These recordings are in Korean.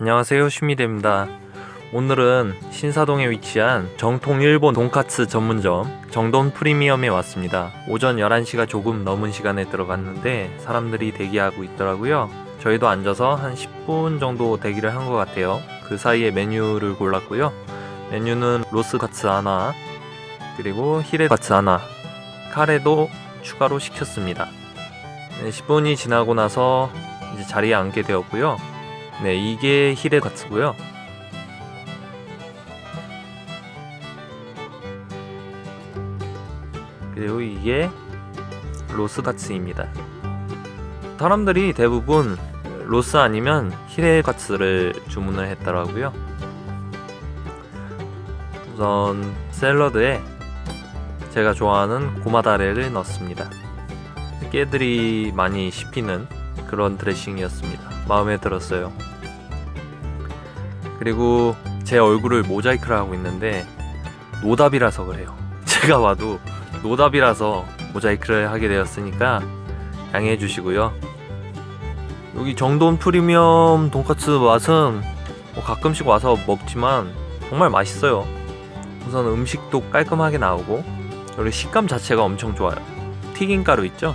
안녕하세요 슈미대입니다. 오늘은 신사동에 위치한 정통 일본 돈카츠 전문점 정돈 프리미엄에 왔습니다. 오전 11시가 조금 넘은 시간에 들어갔는데 사람들이 대기하고 있더라고요. 저희도 앉아서 한 10분 정도 대기를 한 것 같아요. 그 사이에 메뉴를 골랐고요. 메뉴는 로스카츠 하나 그리고 히레카츠 하나 카레도 추가로 시켰습니다. 네, 10분이 지나고 나서 이제 자리에 앉게 되었고요 네, 이게 히레카츠고요. 그리고 이게 로스카츠입니다. 사람들이 대부분 로스 아니면 히레카츠를 주문을 했더라고요. 우선 샐러드에 제가 좋아하는 고마다레를 넣습니다. 깨들이 많이 씹히는 그런 드레싱이었습니다. 마음에 들었어요. 그리고 제 얼굴을 모자이크를 하고 있는데 노답이라서 그래요. 제가 봐도 노답이라서 모자이크를 하게 되었으니까 양해해 주시고요. 여기 정돈 프리미엄 돈까스 맛은 뭐 가끔씩 와서 먹지만 정말 맛있어요. 우선 음식도 깔끔하게 나오고 그리고 식감 자체가 엄청 좋아요. 튀김가루 있죠?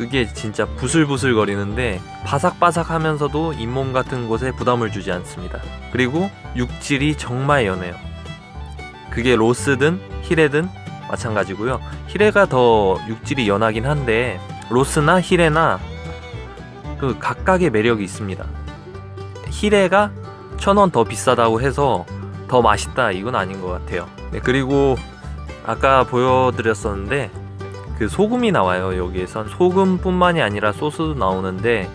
그게 진짜 부슬부슬 거리는데 바삭바삭 하면서도 잇몸 같은 곳에 부담을 주지 않습니다. 그리고 육질이 정말 연해요. 그게 로스든 히레든 마찬가지고요. 히레가 더 육질이 연하긴 한데 로스나 히레나 그 각각의 매력이 있습니다. 히레가 천 원 더 비싸다고 해서 더 맛있다 이건 아닌 것 같아요. 네, 그리고 아까 보여드렸었는데 그 소금이 나와요 여기에선. 소금뿐만이 아니라 소스도 나오는데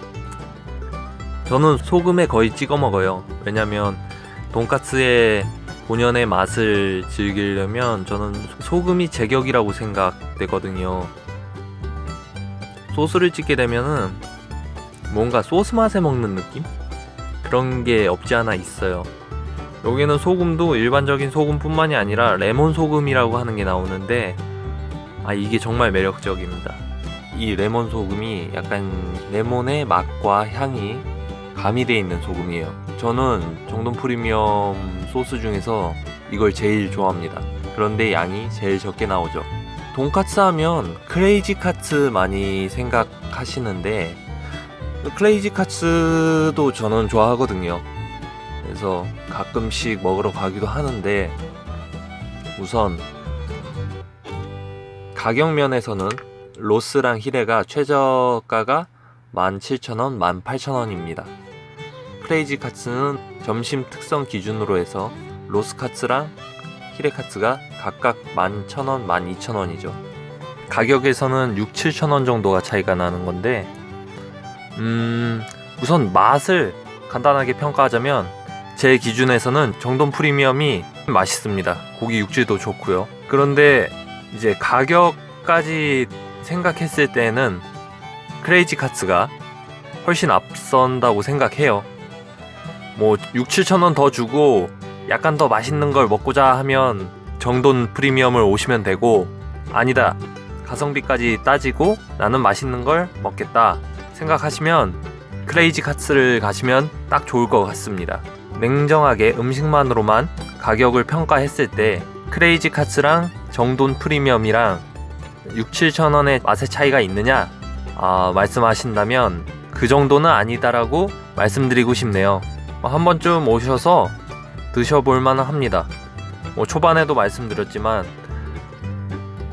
저는 소금에 거의 찍어 먹어요. 왜냐면 돈까스의 본연의 맛을 즐기려면 저는 소금이 제격이라고 생각되거든요. 소스를 찍게 되면은 뭔가 소스 맛에 먹는 느낌? 그런 게 없지 않아 있어요. 여기는 소금도 일반적인 소금뿐만이 아니라 레몬 소금이라고 하는 게 나오는데 아 이게 정말 매력적입니다. 이 레몬 소금이 약간 레몬의 맛과 향이 가미되어 있는 소금이에요. 저는 정돈 프리미엄 소스 중에서 이걸 제일 좋아합니다. 그런데 양이 제일 적게 나오죠. 돈카츠 하면 크레이지 카츠 많이 생각하시는데 크레이지 카츠도 저는 좋아하거든요. 그래서 가끔씩 먹으러 가기도 하는데 우선 가격 면에서는 로스랑 히레가 최저가가 17,000원, 18,000원입니다. 크레이지 카츠는 점심 특선 기준으로 해서 로스 카츠랑 히레 카츠가 각각 11,000원, 12,000원이죠. 가격에서는 6, 7,000원 정도가 차이가 나는 건데 음, 우선 맛을 간단하게 평가하자면 제 기준에서는 정돈 프리미엄이 맛있습니다. 고기 육질도 좋고요. 그런데 이제 가격까지 생각했을 때는 크레이지 카츠가 훨씬 앞선다고 생각해요. 뭐 6, 7천원 더 주고 약간 더 맛있는 걸 먹고자 하면 정돈 프리미엄을 오시면 되고 아니다. 가성비까지 따지고 나는 맛있는 걸 먹겠다 생각하시면 크레이지 카츠를 가시면 딱 좋을 것 같습니다. 냉정하게 음식만으로만 가격을 평가했을 때 크레이지 카츠랑 정돈 프리미엄이랑 6, 7천원의 맛의 차이가 있느냐? 아, 말씀하신다면 그 정도는 아니다라고 말씀드리고 싶네요. 뭐한 번쯤 오셔서 드셔볼 만은 합니다. 뭐 초반에도 말씀드렸지만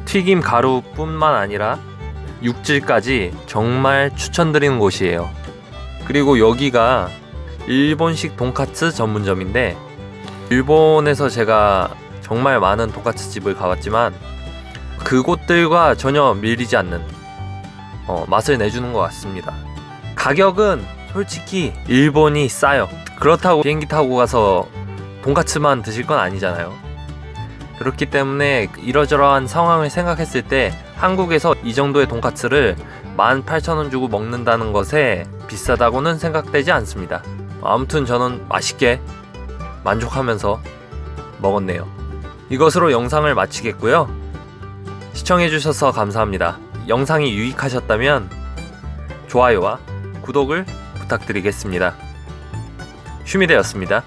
튀김 가루뿐만 아니라 육질까지 정말 추천드리는 곳이에요. 그리고 여기가 일본식 돈카츠 전문점인데 일본에서 제가 정말 많은 돈까스 집을 가봤지만 그곳들과 전혀 밀리지 않는 어, 맛을 내주는 것 같습니다. 가격은 솔직히 일본이 싸요. 그렇다고 비행기 타고 가서 돈까스만 드실 건 아니잖아요. 그렇기 때문에 이러저러한 상황을 생각했을 때 한국에서 이 정도의 돈까스를 18,000원 주고 먹는다는 것에 비싸다고는 생각되지 않습니다. 아무튼 저는 맛있게 만족하면서 먹었네요 이것으로 영상을 마치겠고요. 시청해주셔서 감사합니다. 영상이 유익하셨다면 좋아요와 구독을 부탁드리겠습니다. 슈미대였습니다.